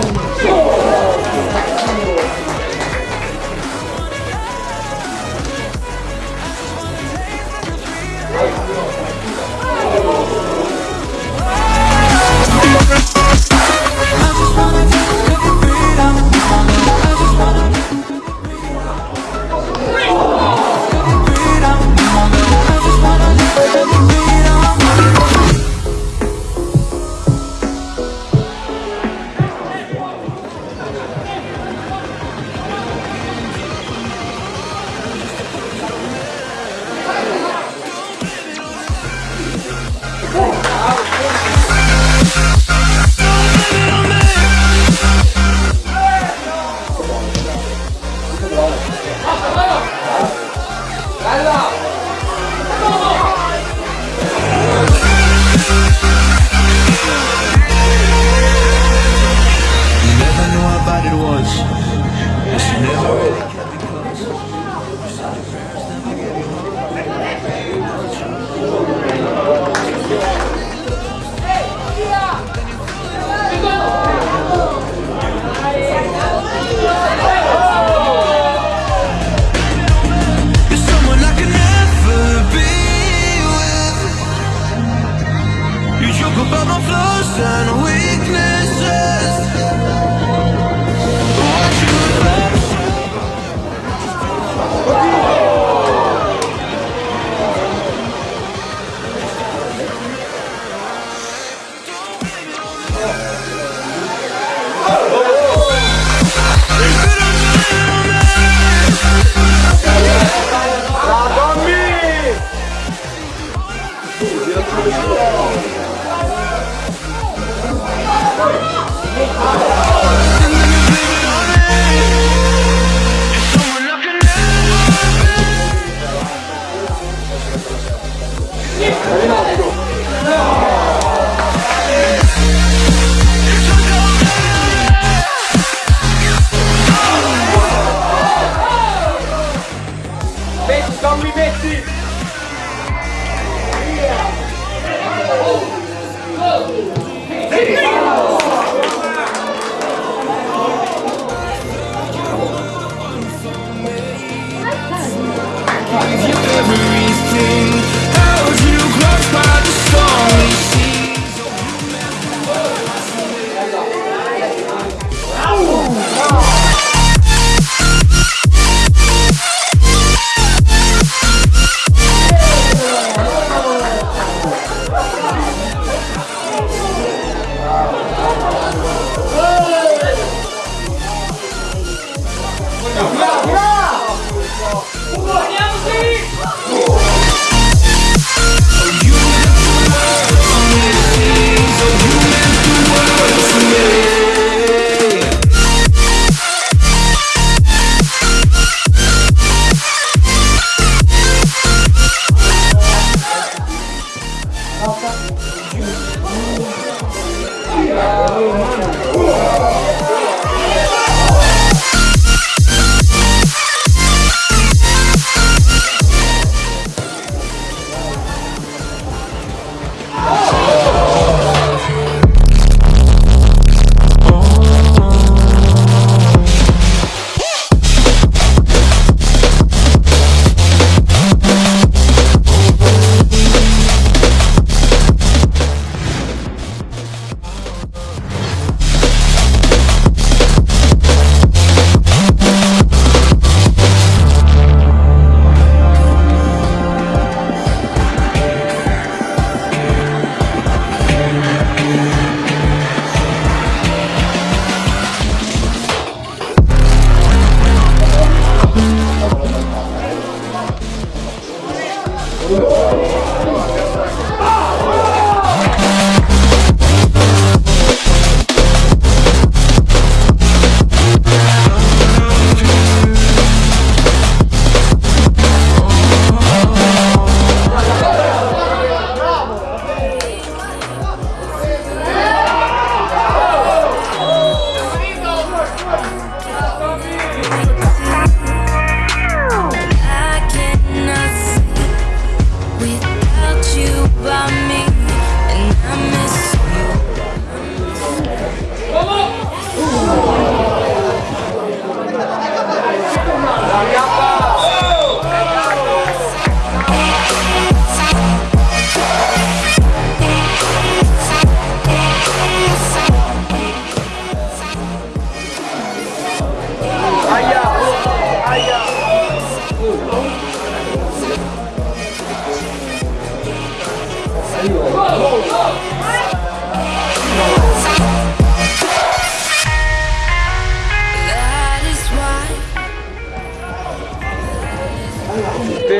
Show! already.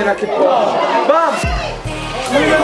pena che porta. Bam! Muy bien,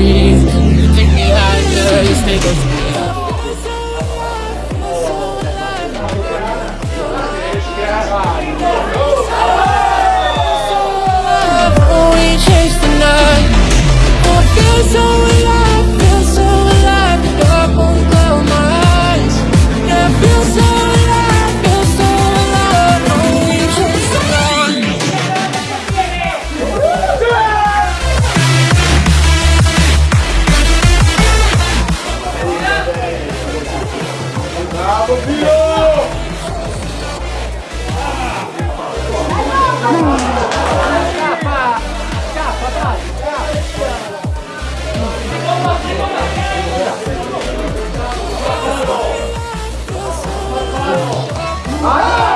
breathe. You take me higher, you take us. Ah!